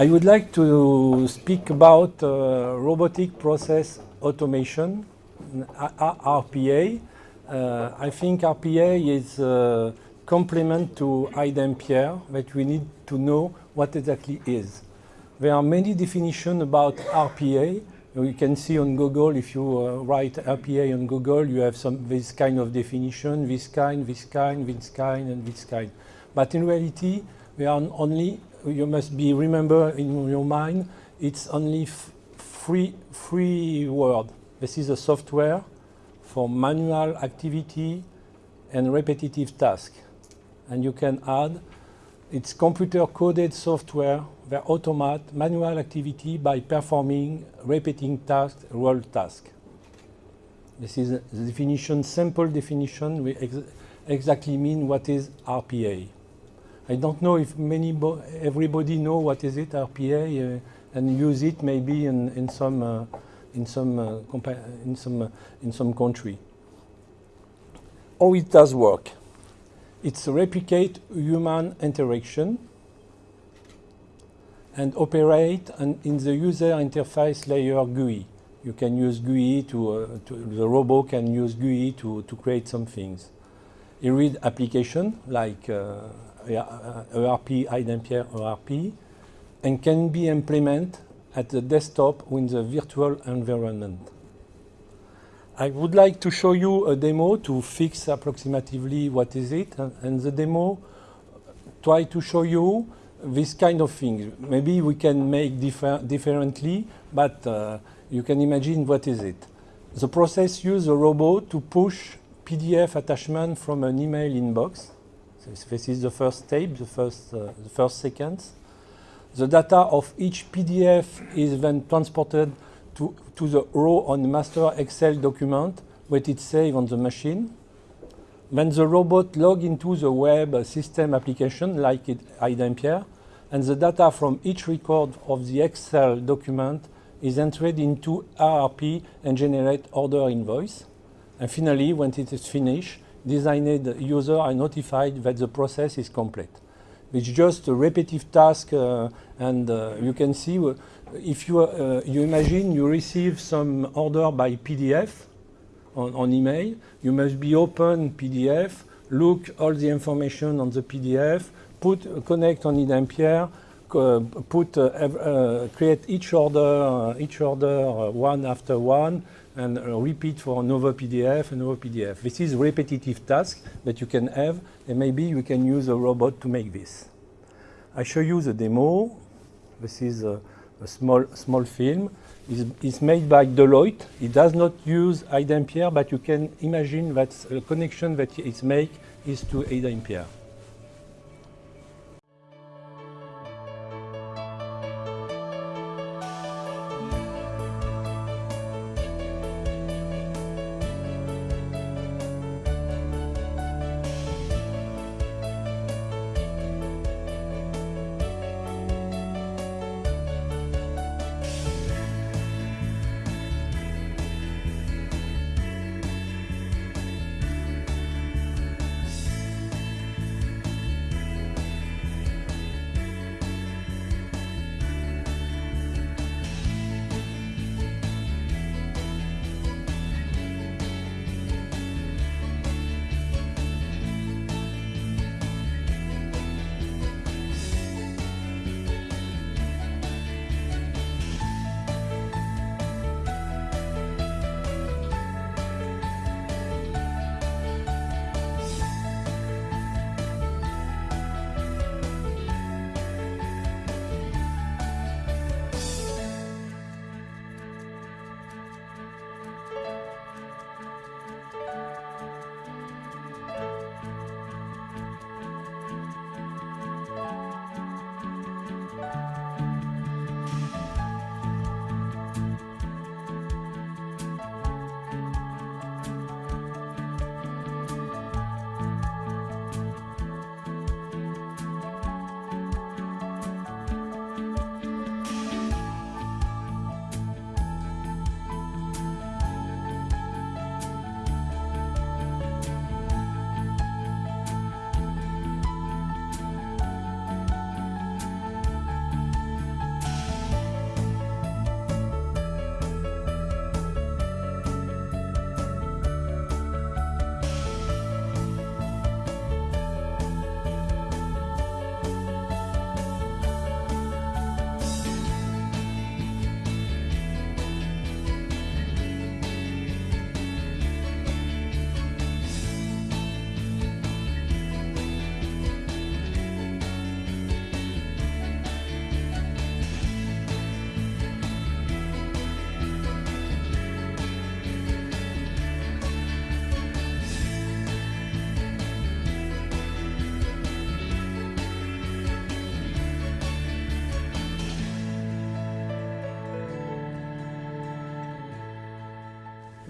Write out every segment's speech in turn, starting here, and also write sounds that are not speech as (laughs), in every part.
I would like to speak about uh, robotic process automation, RPA. Uh, I think RPA is a complement to iDempiere that we need to know what exactly is. There are many definitions about RPA. You can see on Google, if you uh, write RPA on Google, you have some this kind of definition, this kind, this kind, this kind, and this kind. But in reality, we are only you must be remember in your mind, it's only free, free word. This is a software for manual activity and repetitive task. And you can add, it's computer coded software that automate manual activity by performing repeating task, role task. This is the definition, simple definition, we ex exactly mean what is RPA. I don't know if many everybody know what is it RPA uh, and use it maybe in, in some uh, in some uh, in some uh, in some country. How it does work? It's replicate human interaction and operate an, in the user interface layer GUI. You can use GUI to, uh, to the robot can use GUI to, to create some things. Read application like uh, ERP, iDempiere ERP, and can be implemented at the desktop in the virtual environment. I would like to show you a demo to fix approximately what is it, and, and the demo try to show you this kind of thing. Maybe we can make differ differently, but uh, you can imagine what is it. The process uses a robot to push PDF attachment from an email inbox So this is the first step, the first, uh, the first sequence. The data of each PDF is then transported to, to the row on master Excel document where it's saved on the machine. Then the robot log into the web system application like it, and the data from each record of the Excel document is entered into ERP and generate order invoice. And finally, when it is finished, designated user are notified that the process is complete. It's just a repetitive task uh, and uh, you can see uh, if you, uh, you imagine you receive some order by PDF on, on, email, you must be open PDF, look all the information on the PDF, put connect on iDempiere, Uh, put uh, uh, create each order each order one after one and uh, repeat for another PDF, another PDF. This is repetitive task that you can have, and maybe you can use a robot to make this. I show you the demo. This is a, a small, small film. It's, it's, made by Deloitte. It does not use iDempiere, but you can imagine that the connection that it's made is to iDempiere.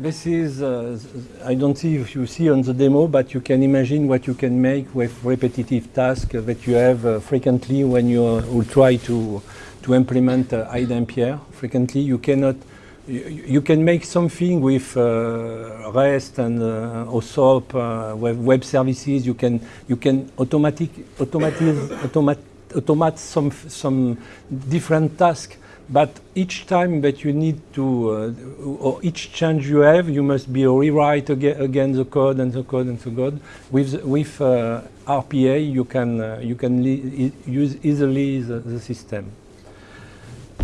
This is, uh, I don't see if you see on the demo, but you can imagine what you can make with repetitive tasks that you have uh, frequently when you uh, will try to, to implement uh, iDempiere. Frequently, you cannot, you, you can make something with uh, REST and uh, OSOP, uh, web, web services. You can, you can automatic, automatize, automat, automate some, some different tasks but each time that you need to, uh, or each change you have, you must be rewrite again, again the code and the code and the code. With with uh, RPA, you can uh, you can use easily the, the, system.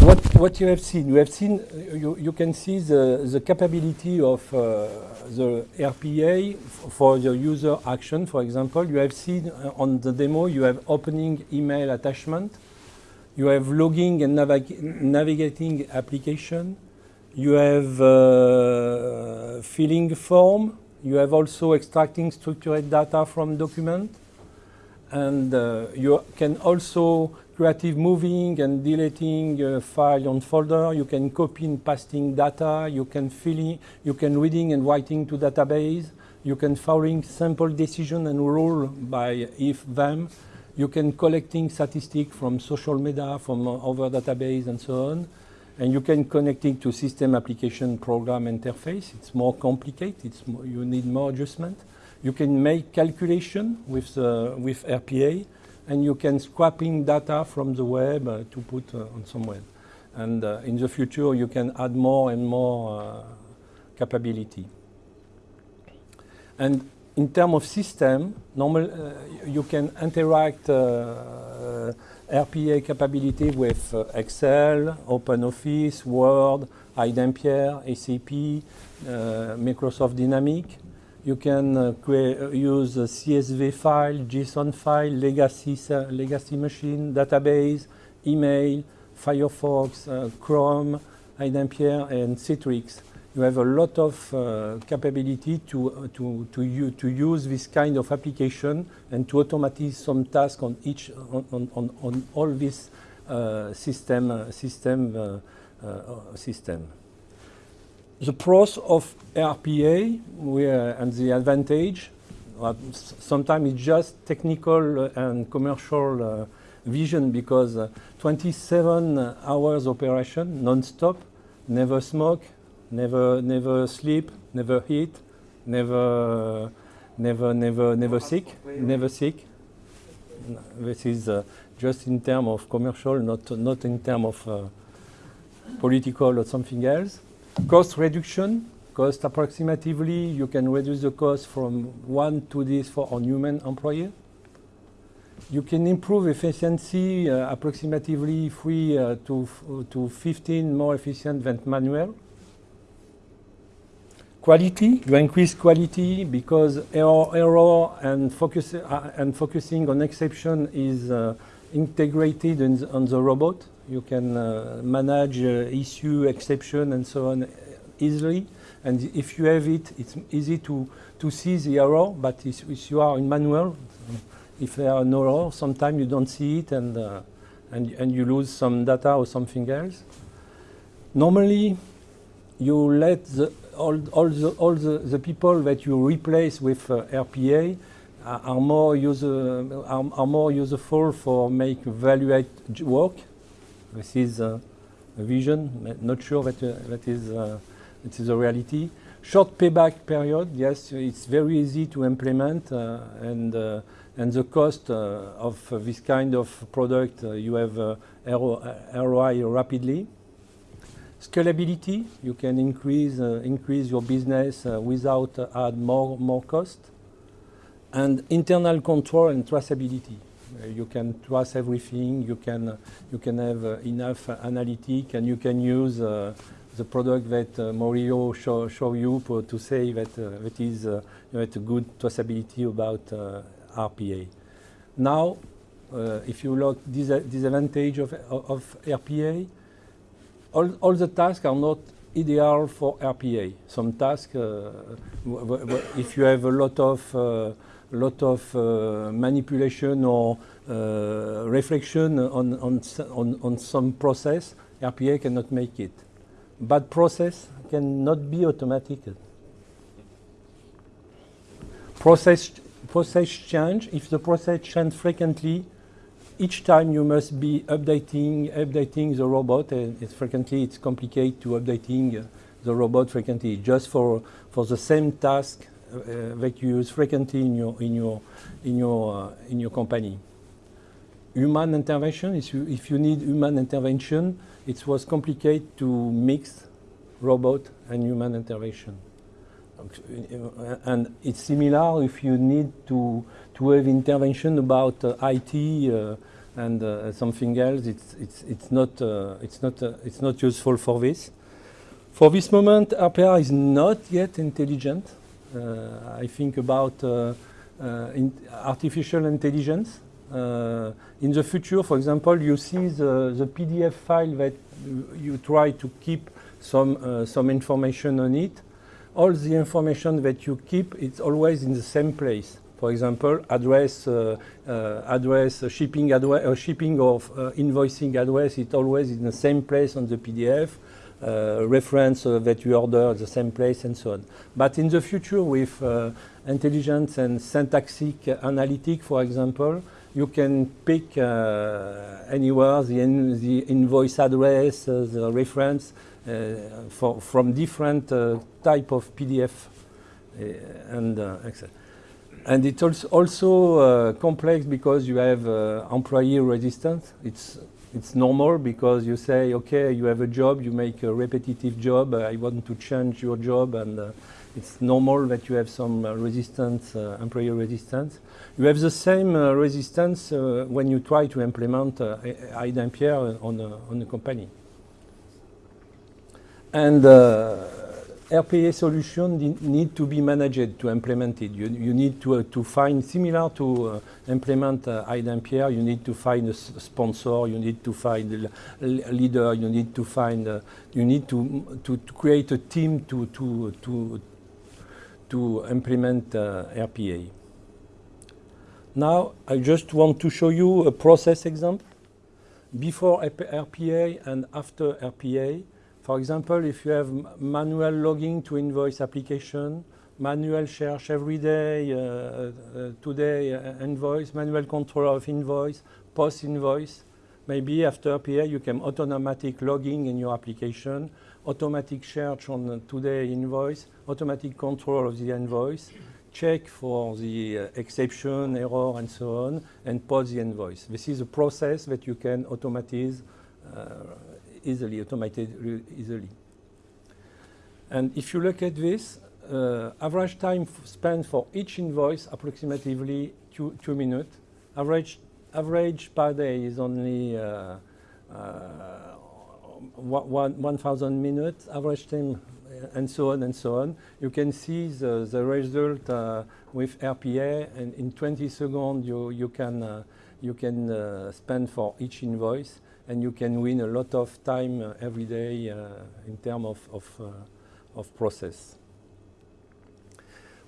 What what you have seen? You have seen you you can see the the capability of uh, the RPA for the user action. For example, you have seen uh, on the demo you have opening email attachment you have logging and navig navigating application. You have uh, filling form. You have also extracting structured data from document. And uh, you can also creative moving and deleting uh, file on folder. You can copy and pasting data. You can filling, you can reading and writing to database. You can following sample decision and rule by if them. You can collecting statistics from social media, from other database and so on. And you can connect it to system application program interface. It's more complicated. It's you need more adjustment. You can make calculation with, uh, with RPA, and you can scraping data from the web uh, to put uh, on somewhere. And uh, in the future, you can add more and more uh, capability. And in terms of system, normal, uh, you can interact uh, uh RPA capability with uh, Excel, OpenOffice, Word, iDempiere, SAP, uh, Microsoft Dynamics. You can create, use CSV file, JSON file, legacy, legacy machine, database, email, Firefox, Chrome, iDempiere, and Citrix you have a lot of uh, capability to, uh, to, to, to use this kind of application and to automate some tasks on each, on, on, on all this uh, system, uh, system, uh, uh, system. The pros of RPA and the advantage, sometimes it's just technical and commercial vision because 27 hours operation non-stop, never smoke, never, never sleep, never eat, never, never, never, never sick, never sick. This is uh, just in terms of commercial, not, not in terms of uh, political or something else. Cost reduction, cost approximately, you can reduce the cost from one to this for a human employee. You can improve efficiency uh, approximately 3 uh, to, to 15 more efficient than manual. Quality, you increase quality because error, error and, focus, uh, and focusing on exception is uh, integrated the, on the robot. You can uh, manage uh, issue, exception, and so on easily. And if you have it, it's easy to, to see the error, but if you are in manual, if there are no error, sometimes you don't see it and, uh, and, and you lose some data or something else. Normally, you let the all, all, the, all the, the people that you replace with uh, RPA are, more user, are, are, more useful for make value work. This is uh, a vision. Not sure that uh, that is uh, it is a reality. Short payback period. Yes, it's very easy to implement, uh, and uh, and the cost of this kind of product you have ROI rapidly. Scalability, you can increase, uh, increase your business uh, without uh, add more, more cost. And internal control and traceability. Uh, you can trace everything, you can, uh, you can have uh, enough analytic and you can use the product that Morio show, show you to say that that is uh, a good traceability about RPA. Now, if you look dis disadvantage of, of RPA, all, all the tasks are not ideal for RPA. Some tasks, uh, if you have a lot of, uh, lot of uh, manipulation or uh, reflection on, on, on, on, some process, RPA cannot make it. But process cannot be automatic. Process, process change, if the process change frequently, each time you must be updating updating the robot, and it's frequently it's complicated to updating the robot frequently just for for the same task uh, that you use frequently in your in your in your uh, in your company. Human intervention. If you if you need human intervention, it was complicated to mix robot and human intervention. And it's similar if you need to to have intervention about uh, IT uh, and uh, something else. It's it's it's not uh, it's not uh, it's not useful for this. For this moment, RPA is not yet intelligent. Uh, I think about in artificial intelligence. in the future, for example, you see the, the PDF file that you try to keep some some information on it all the information that you keep, it's always in the same place. For example, address, uh, uh, address, uh, shipping address, uh, shipping of uh, invoicing address, it's always in the same place on the PDF. Uh, reference that you order the same place and so on. But in the future, with intelligence and syntactic analytic, for example, you can pick anywhere the, in, the invoice address, the reference, uh, for, from different uh, type of PDF uh, and Excel. And it's also, also complex because you have employee resistance. It's it's normal because you say, okay, you have a job, you make a repetitive job, uh, I want to change your job, and uh, it's normal that you have some uh, resistance, employee resistance. You have the same resistance when you try to implement uh, iDempiere on a, on a company. And uh, RPA solution need to be managed to implement it. You, you need to, uh, to find, similar to uh, implement uh, iDempiere, you need to find a sponsor, you need to find a leader, you need to find, uh, you need to, to, to, create a team to, to, to, to implement uh, RPA. Now, I just want to show you a process example. Before RPA and after RPA, for example, if you have manual logging to invoice application, manual search every day, uh, uh, today uh, invoice, manual control of invoice, post invoice, maybe after RPA you can automatic logging in your application, automatic search on today invoice, automatic control of the invoice, check for the uh, exception, error, and so on, and post the invoice. This is a process that you can automatize uh, easily, automated easily. And if you look at this, uh, average time spent for each invoice approximately two, two minutes. Average, average per day is only uh, uh, 1,000 minutes. Average time uh, and so on and so on. You can see the, the result uh, with RPA and in 20 seconds you, you can, uh, you can uh, spend for each invoice and you can win a lot of time uh, every day uh, in terms of, of, uh, of process.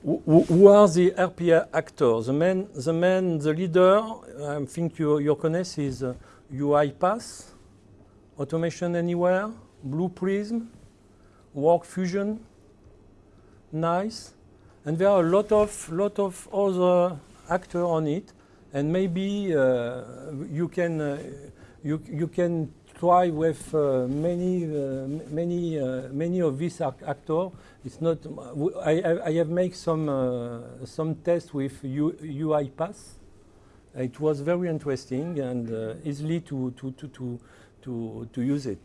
Who, are the RPA actors? The main, the main, the leader, I think you, your connect is UiPath, Automation Anywhere, Blue Prism, WorkFusion, NICE, and there are a lot of, lot of other actors on it, and maybe uh, you can uh, you, you can try with uh, many, uh, many, uh, many of these actors. It's not. I, I have made some uh, some tests with U, UiPath. It was very interesting and easily to to to to to, to use it.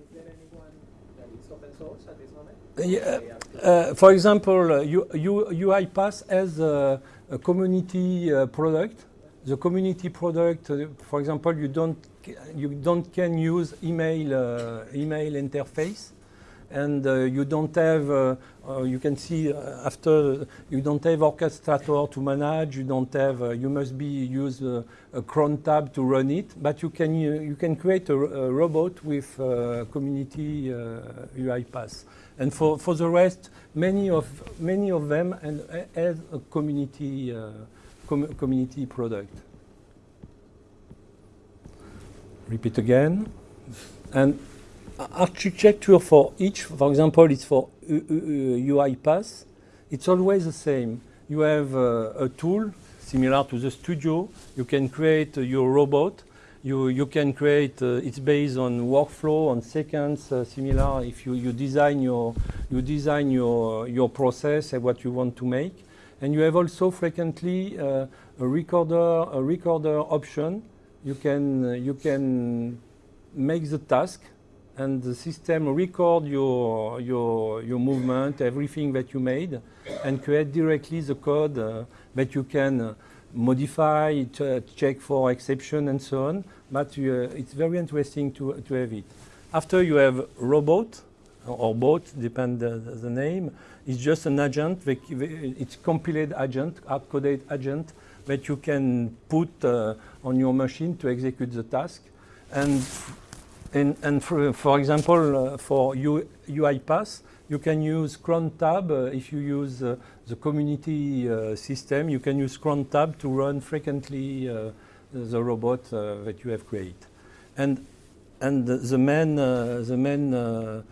Is there anyone that is open source at this moment? Yeah, uh, for example, U, U, UiPath has a, a community product the community product, uh, for example, you don't you don't can use email uh, email interface, and uh, you don't have. Uh, uh, you can see uh, after you don't have orchestrator to manage. You don't have. Uh, you must be use uh, a cron tab to run it, but you can you can create a, a robot with community UiPath. And for for the rest, many of many of them and have a community com community product. Repeat again. And architecture for each, for example, it's for UiPath. it's always the same. You have uh, a tool similar to the studio. You can create uh, your robot. You, you can create, uh, it's based on workflow, on seconds, uh, similar if you, you design, your, you design your, your process and what you want to make. And you have also frequently uh, a recorder, a recorder option. You can, uh, you can make the task and the system record your, your, your movement, everything that you made, and create directly the code uh, that you can uh, modify, ch check for exception and so on. But uh, it's very interesting to, to have it. After you have robot, or bot, depend the, the name, it's just an agent, it's compiled agent, hard-coded agent that you can put uh, on your machine to execute the task. And and, and for, for example, uh, for U, UiPath, you can use cron tab uh, if you use uh, the community uh, system. You can use cron tab to run frequently uh, the robot uh, that you have created. And and the main the main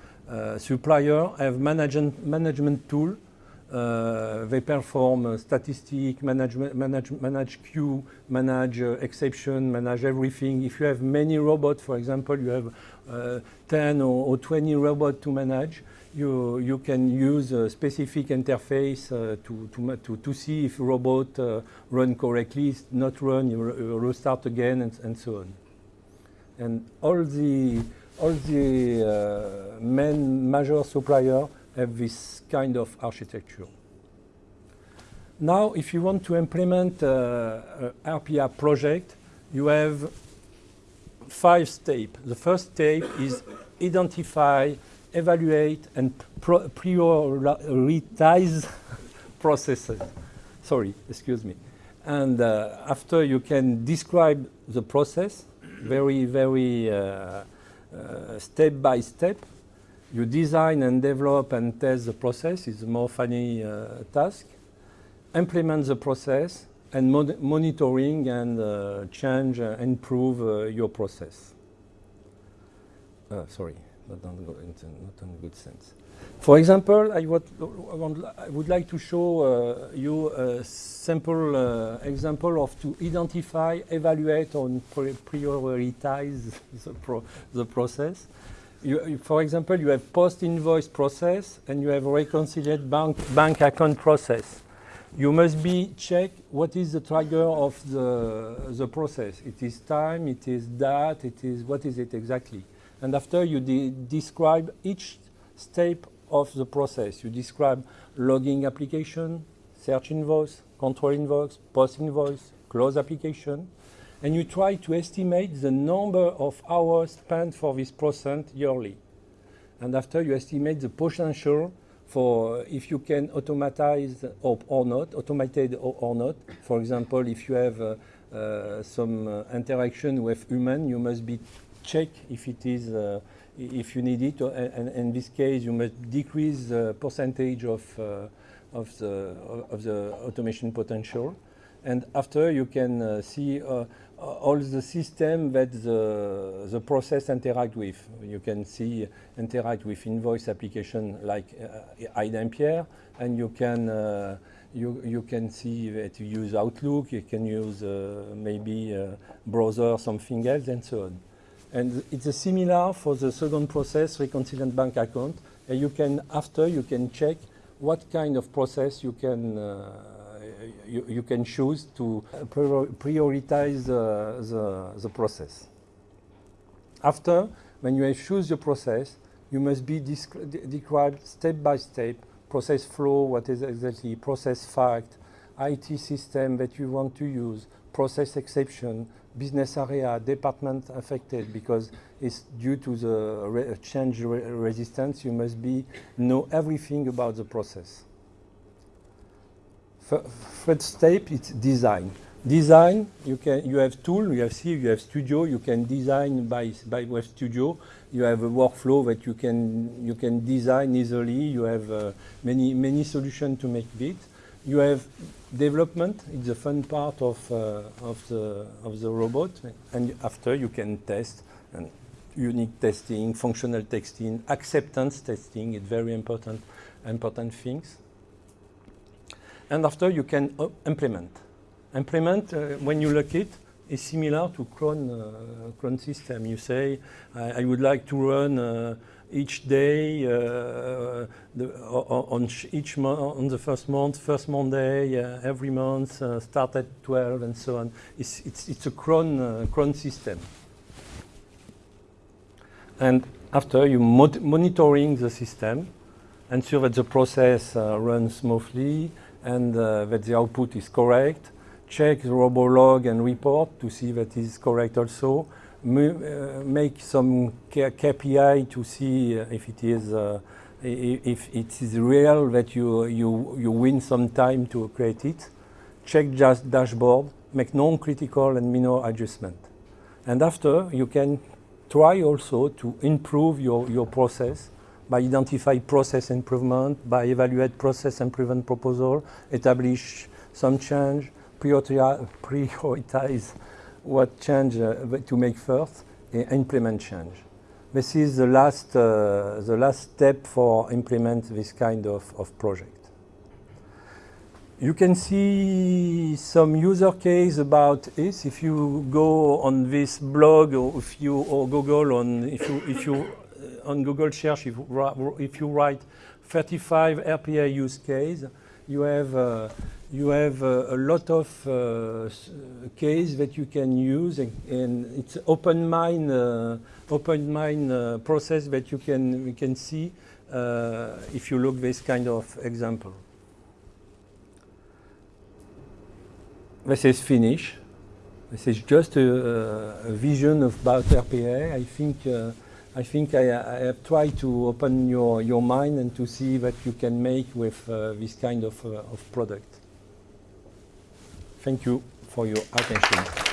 supplier have management management tool uh, they perform uh, statistic, management, manage, manage queue, manage uh, exception, manage everything. If you have many robots, for example, you have uh, 10 or, or, 20 robots to manage, you, you can use a specific interface uh, to, to, to, to, see if robot uh, run correctly, not run, you, you restart again, and, and so on. And all the, all the main major suppliers have this kind of architecture. Now, if you want to implement uh, an RPA project, you have five steps. The first step is identify, evaluate, and prioritize (laughs) processes. Sorry, excuse me. And uh, after you can describe the process very, very uh, uh step by step, you design and develop and test the process is a more funny uh, task. Implement the process and mon monitoring and uh, change, uh, improve uh, your process. Uh, sorry, not in, not in good sense. For example, I, would, I would like to show uh, you a simple uh, example of to identify, evaluate, and prioritize (laughs) the, pro the process you, for example, you have post-invoice process and you have reconciliate bank, bank account process. You must be check what is the trigger of the, the process. It is time, it is that, it is, what is it exactly? And after you de describe each step of the process. You describe logging application, search invoice, control invoice, post invoice, close application and you try to estimate the number of hours spent for this process yearly. And after you estimate the potential for if you can automatize or, or not, automated or, or, not. For example, if you have uh, uh, some uh, interaction with human, you must be check if it is, uh, if you need it, and, in this case, you must decrease the percentage of, uh, of, the, of the automation potential. And after you can uh, see all the system that the, the process interact with. You can see interact with invoice application like uh, iDempiere, and you can uh, you you can see that you use Outlook, you can use uh, maybe uh, browser, something else, and so on. And it's similar for the second process, reconciliant bank account. And you can after you can check what kind of process you can uh, you, you can choose to uh, prioritize the, the, the process. After, when you choose the process, you must be described step by step, process flow, what is exactly process fact, IT system that you want to use, process exception, business area, department affected, because it's due to the re change re resistance, you must be know everything about the process. First step is design. Design, you can you have tool, you have C, you have Studio, you can design by by Web Studio. You have a workflow that you can you can design easily. You have uh, many many solutions to make it. You have development. It's the fun part of uh, of the of the robot, and after you can test and unique testing, functional testing, acceptance testing. It's very important important things. And after you can uh, implement. Implement, uh, when you look it, is similar to cron, uh, cron system. You say, I, I would like to run uh, each day uh, the, on each on the first month, first Monday, uh, every month, uh, start at 12 and so on. It's, it's, it's a cron, cron system. And after you monitoring the system, ensure that the process runs smoothly and uh, that the output is correct. Check the robolog and report to see that is correct also. Uh, make some KPI to see uh, if it is uh, if it is real that you you you win some time to create it. Check just dashboard. Make non-critical and minor adjustment. And after you can try also to improve your, your process by identify process improvement, by evaluate process improvement proposal, establish some change, prioritize, what change uh, to make first, and implement change. This is the last, uh, the last step for implement this kind of, of project. You can see some user case about this if you go on this blog or if you or Google on if you if you on Google search if, you if you write 35 RPA use case you have uh, you have uh, a lot of uh, case that you can use and, and it's open mind uh, open mind uh, process that you can can see uh, if you look this kind of example. This is finished. This is just a, a vision of about RPA. I think uh, I think I, I have tried to open your, your mind and to see what you can make with uh, this kind of, uh, of product. Thank you for your attention.